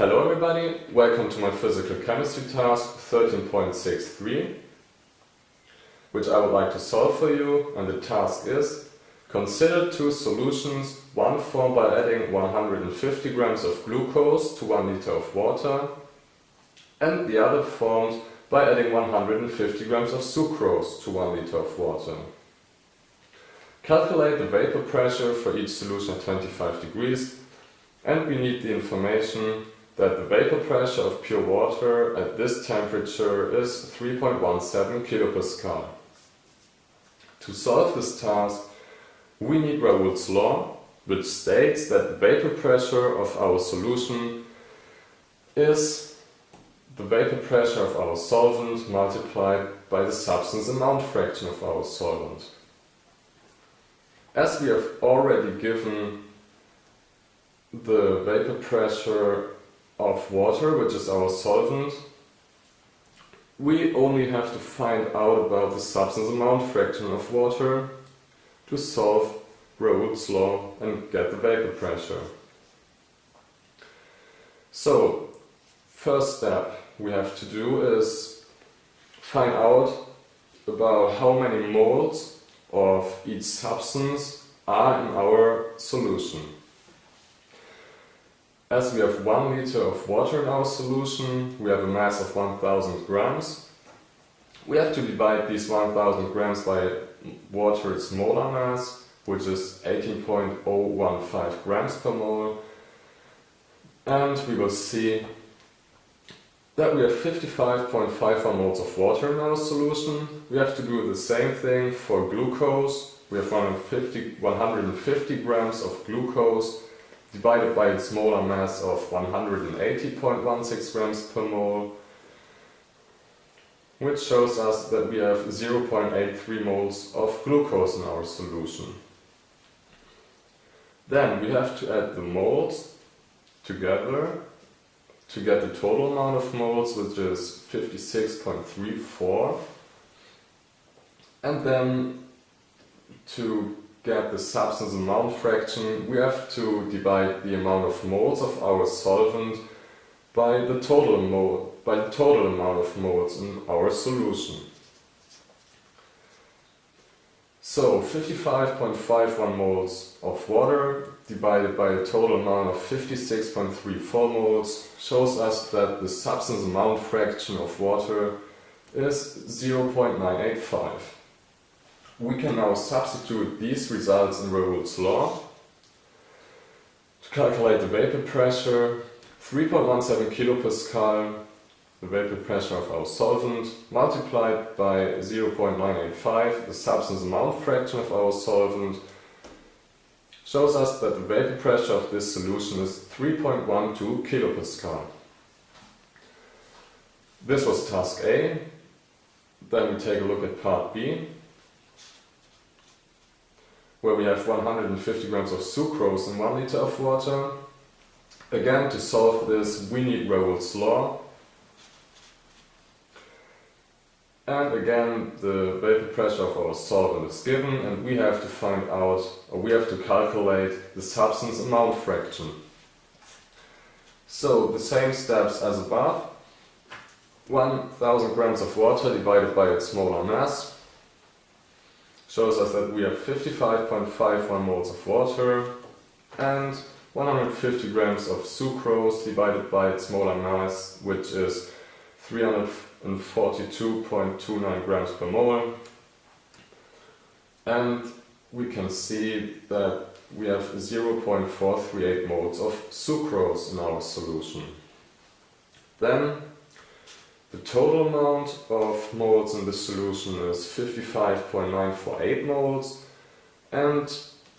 Hello everybody, welcome to my physical chemistry task 13.63 which I would like to solve for you. And the task is Consider two solutions, one formed by adding 150 grams of glucose to 1 liter of water and the other formed by adding 150 grams of sucrose to 1 liter of water. Calculate the vapor pressure for each solution at 25 degrees and we need the information that the vapor pressure of pure water at this temperature is 3.17 kilopascal. To solve this task, we need Raoult's law, which states that the vapor pressure of our solution is the vapor pressure of our solvent multiplied by the substance amount fraction of our solvent. As we have already given the vapor pressure of water, which is our solvent, we only have to find out about the substance amount fraction of water to solve Raoult's law and get the vapor pressure. So, first step we have to do is find out about how many moles of each substance are in our solution. As we have 1 liter of water in our solution, we have a mass of 1000 grams. We have to divide these 1000 grams by water's molar mass, which is 18.015 grams per mole. And we will see that we have 55.51 moles of water in our solution. We have to do the same thing for glucose. We have 150, 150 grams of glucose divided by its molar mass of 180.16 grams per mole, which shows us that we have 0.83 moles of glucose in our solution. Then we have to add the moles together to get the total amount of moles, which is 56.34. And then to get the substance amount fraction, we have to divide the amount of moles of our solvent by the total mole, by the total amount of moles in our solution. So 55.51 moles of water divided by a total amount of 56.34 moles shows us that the substance amount fraction of water is 0.985. We can now substitute these results in Raoult's law to calculate the vapor pressure 3.17 kilopascal, the vapor pressure of our solvent, multiplied by 0.985, the substance amount fraction of our solvent, shows us that the vapor pressure of this solution is 3.12 kilopascal. This was task A. Then we take a look at part B where we have 150 grams of sucrose in 1 liter of water. Again, to solve this, we need Raoult's law. And again, the vapor pressure of our solvent is given and we have to find out, or we have to calculate the substance amount fraction. So, the same steps as above. 1000 grams of water divided by its molar mass shows us that we have 55.51 moles of water and 150 grams of sucrose divided by its molar mass, which is 342.29 grams per mole. And we can see that we have 0.438 moles of sucrose in our solution. Then the total amount of moles in this solution is 55.948 moles and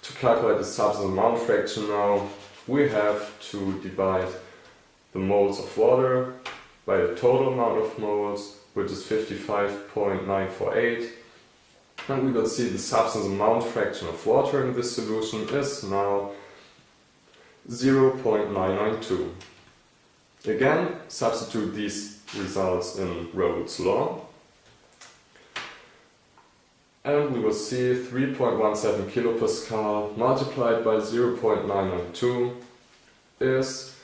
to calculate the substance amount fraction now we have to divide the moles of water by the total amount of moles which is 55.948 and we will see the substance amount fraction of water in this solution is now 0.992. Again, substitute these results in Raoult's law. And we will see 3.17 kilopascal multiplied by 0.992 is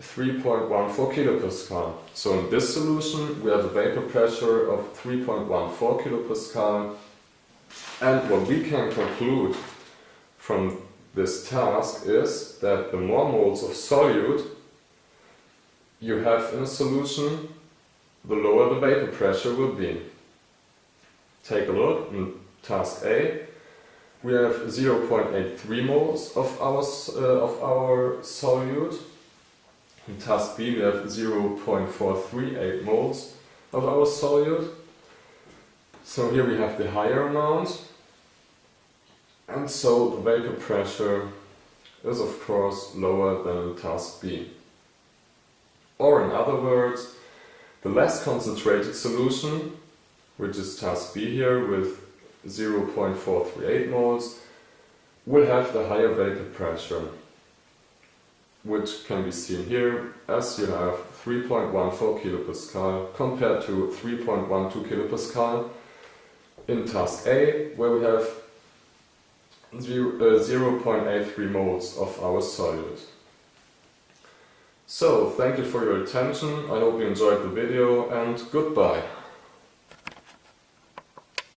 3.14 kilopascal. So in this solution we have a vapor pressure of 3.14 kilopascal and what we can conclude from this task is that the more moles of solute you have in a solution, the lower the vapor pressure will be. Take a look in task A. We have 0.83 moles of our, uh, of our solute. In task B we have 0.438 moles of our solute. So here we have the higher amount and so the vapor pressure is of course lower than task B. Or in other words, the less concentrated solution, which is task B here with 0.438 moles, will have the higher vapor pressure, which can be seen here as you have 3.14 kilopascal compared to 3.12 kilopascal in task A, where we have 0.83 uh, moles of our solute. So, thank you for your attention, I hope you enjoyed the video and goodbye.